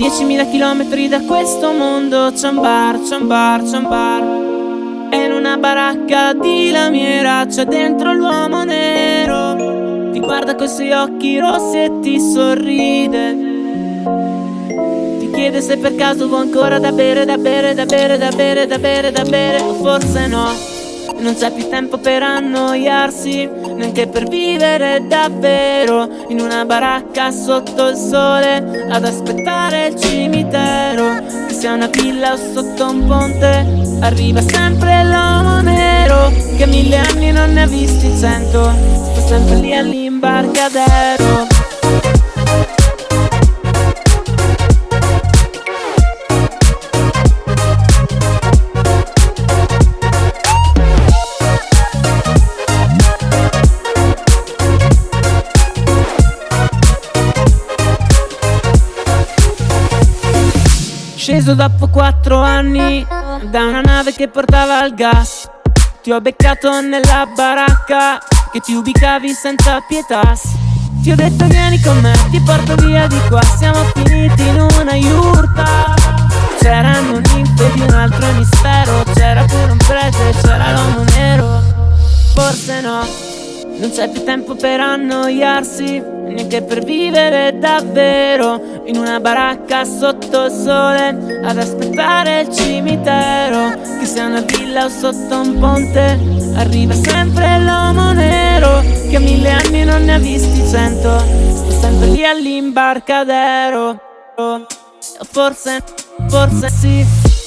10.000 chilometri da questo mondo c'è un bar, c'è un bar, c'è un bar E in una baracca di lamiera c'è dentro l'uomo nero. Ti guarda coi suoi occhi rossi e ti sorride. Ti chiede se per caso vuoi ancora da bere, da bere, da bere, da bere, da bere, da bere O forse no non c'è più tempo per annoiarsi, neanche per vivere davvero In una baracca sotto il sole, ad aspettare il cimitero Che sia una villa o sotto un ponte, arriva sempre l'uomo nero Che mille anni non ne ha visti cento, sta sempre lì all'imbarcadero Sceso dopo quattro anni da una nave che portava il gas. Ti ho beccato nella baracca che ti ubicavi senza pietà. Ti ho detto vieni con me, ti porto via di qua. Siamo finiti in una yurta. C'erano ninfe di un altro emisfero. C'era pure un prete, c'era l'uomo nero. Forse no, non c'è più tempo per annoiarsi neanche per vivere davvero In una baracca sotto il sole Ad aspettare il cimitero Che sia una villa o sotto un ponte Arriva sempre l'uomo nero Che a mille anni non ne ha visti cento Sto sempre lì all'imbarcadero. Forse, forse sì